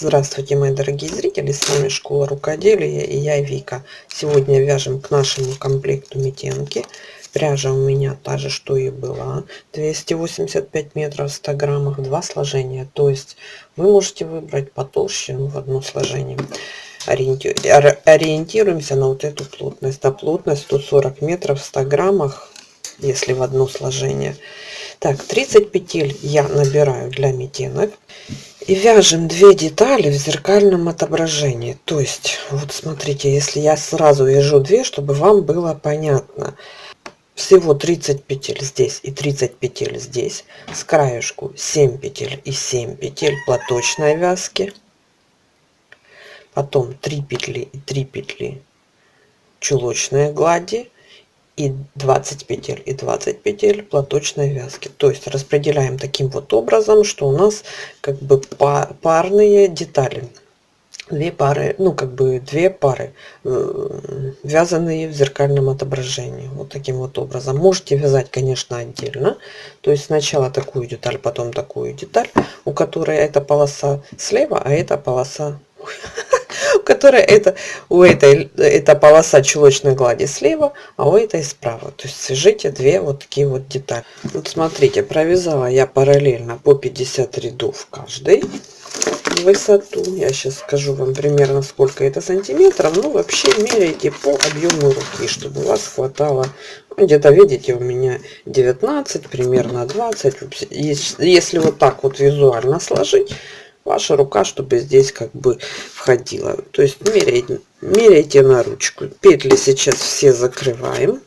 Здравствуйте, мои дорогие зрители! С вами Школа Рукоделия и я Вика. Сегодня вяжем к нашему комплекту метенки. Пряжа у меня та же, что и была. 285 метров в 100 граммах, два сложения. То есть вы можете выбрать потолще ну, в одно сложение. Ориентируемся на вот эту плотность. А плотность 140 метров в 100 граммах, если в одно сложение. Так, 30 петель я набираю для метенок. И вяжем две детали в зеркальном отображении. То есть, вот смотрите, если я сразу вяжу две, чтобы вам было понятно. Всего 30 петель здесь и 30 петель здесь. С краешку 7 петель и 7 петель платочной вязки. Потом 3 петли и 3 петли чулочной глади и 20 петель и 20 петель платочной вязки. То есть распределяем таким вот образом что у нас как бы парные детали. Две пары ну как бы две пары э, вязаные в зеркальном отображении. Вот таким вот образом. Можете вязать конечно отдельно. То есть сначала такую деталь потом такую деталь у которой эта полоса слева а эта полоса которая это у этой эта полоса чулочной глади слева, а у этой справа. То есть свяжите две вот такие вот детали. Вот смотрите, провязала я параллельно по 50 рядов каждой высоту. Я сейчас скажу вам примерно сколько это сантиметров. Ну вообще меряйте по объему руки, чтобы у вас хватало. Ну, где-то видите у меня 19, примерно 20. Если вот так вот визуально сложить, ваша рука, чтобы здесь как бы входила. То есть меряйте, меряйте на ручку. Петли сейчас все закрываем.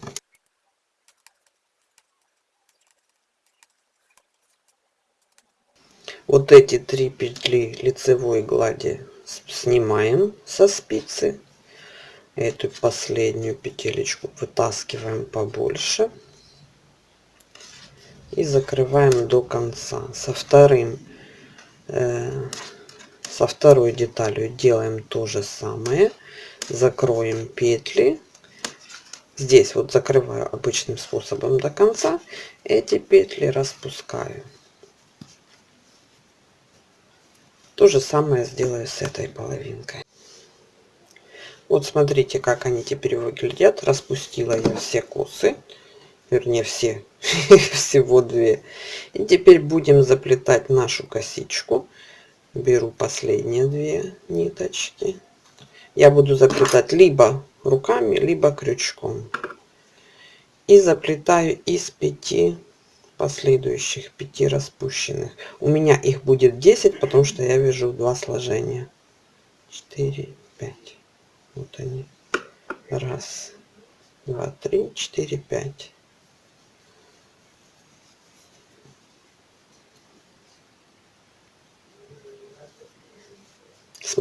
Вот эти три петли лицевой глади снимаем со спицы. Эту последнюю петелечку вытаскиваем побольше. И закрываем до конца. Со вторым со второй деталью делаем то же самое. Закроем петли. Здесь вот закрываю обычным способом до конца. Эти петли распускаю. То же самое сделаю с этой половинкой. Вот смотрите как они теперь выглядят. Распустила я все косы вернее все всего две. И теперь будем заплетать нашу косичку. Беру последние две ниточки. Я буду заплетать либо руками либо крючком. И заплетаю из пяти последующих пяти распущенных. У меня их будет 10 потому что я вяжу два сложения. 4 5 вот они. Раз два три четыре пять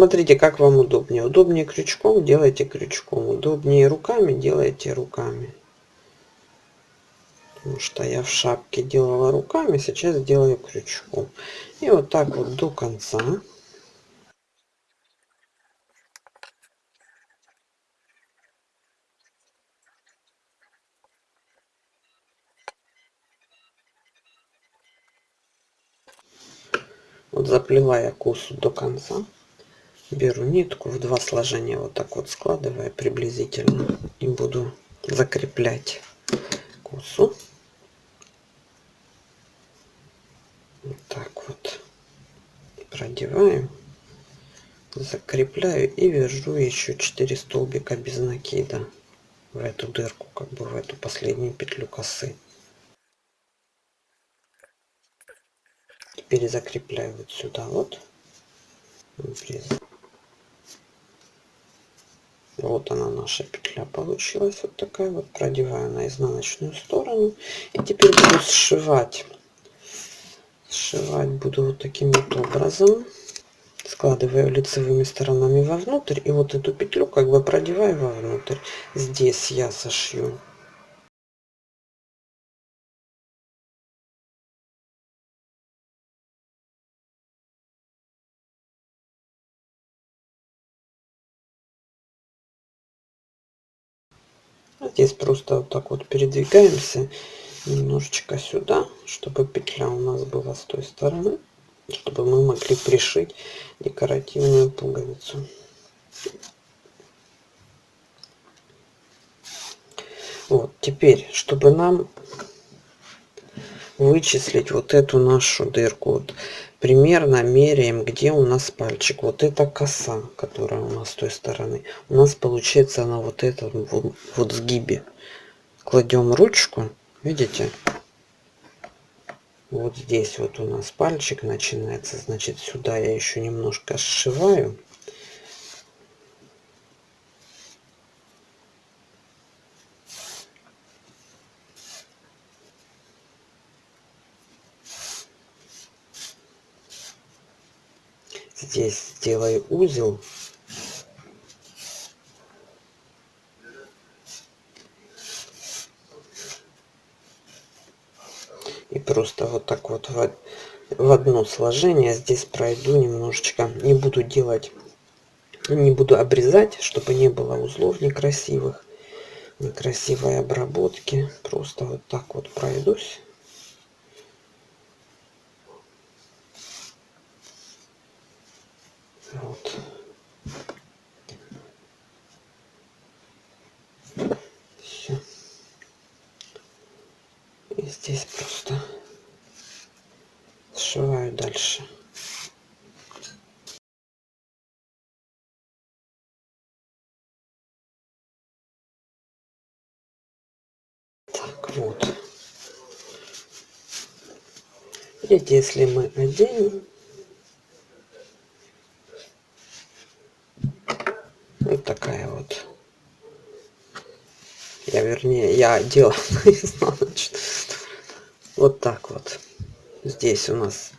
Смотрите, как вам удобнее. Удобнее крючком, делайте крючком. Удобнее руками, делайте руками. Потому что я в шапке делала руками, сейчас делаю крючком. И вот так вот до конца. Вот заплела я косу до конца беру нитку в два сложения вот так вот складывая приблизительно и буду закреплять косу. Вот так вот продеваем закрепляю и вяжу еще 4 столбика без накида в эту дырку как бы в эту последнюю петлю косы. Теперь закрепляю вот сюда вот вот она наша петля получилась вот такая вот. Продеваю на изнаночную сторону. И теперь буду сшивать. Сшивать буду вот таким вот образом. Складываю лицевыми сторонами вовнутрь. И вот эту петлю как бы продеваю вовнутрь. Здесь я сошью здесь просто вот так вот передвигаемся немножечко сюда чтобы петля у нас была с той стороны чтобы мы могли пришить декоративную пуговицу. Вот, теперь, чтобы нам вычислить вот эту нашу дырку, вот, примерно меряем, где у нас пальчик. Вот эта коса, которая у нас с той стороны. У нас получается на вот этом вот, вот сгибе. Кладем ручку, видите? Вот здесь вот у нас пальчик начинается. Значит, сюда я еще немножко сшиваю. Здесь сделаю узел. И просто вот так вот в, в одно сложение здесь пройду немножечко. Не буду делать не буду обрезать чтобы не было узлов некрасивых некрасивой обработки. Просто вот так вот пройдусь здесь просто сшиваю дальше. Так, вот. Видите, если мы оденем, Вот такая вот. Я вернее, я делал изнаночную. Вот так вот. Здесь у нас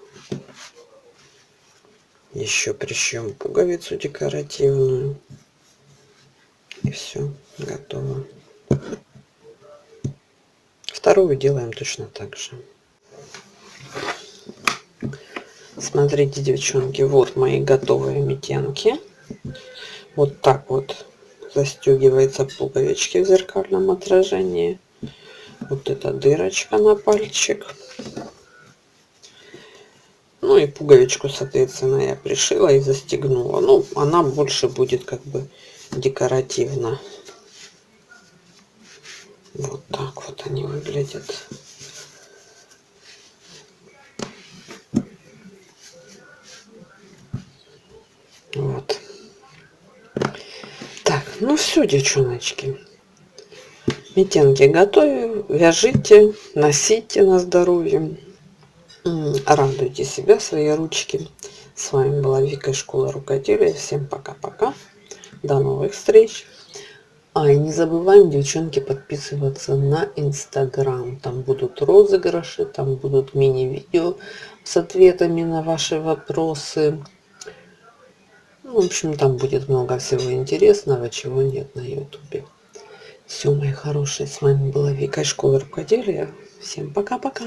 еще прищем пуговицу декоративную. И все, готово. Вторую делаем точно так же. Смотрите, девчонки, вот мои готовые метенки вот так вот застегивается пуговички в зеркальном отражении вот эта дырочка на пальчик. Ну и пуговичку соответственно я пришила и застегнула. Ну она больше будет как бы декоративно. Вот так вот они выглядят. Вот. Ну все, девчоночки. Метенки готовим, вяжите, носите на здоровье. Радуйте себя, свои ручки. С вами была Вика Школа Рукоделия. Всем пока-пока. До новых встреч. А, и не забываем, девчонки, подписываться на Инстаграм. Там будут розыгрыши, там будут мини-видео с ответами на ваши вопросы. В общем, там будет много всего интересного, чего нет на ютубе. Все, мои хорошие, с вами была Вика, школа рукоделия. Всем пока-пока.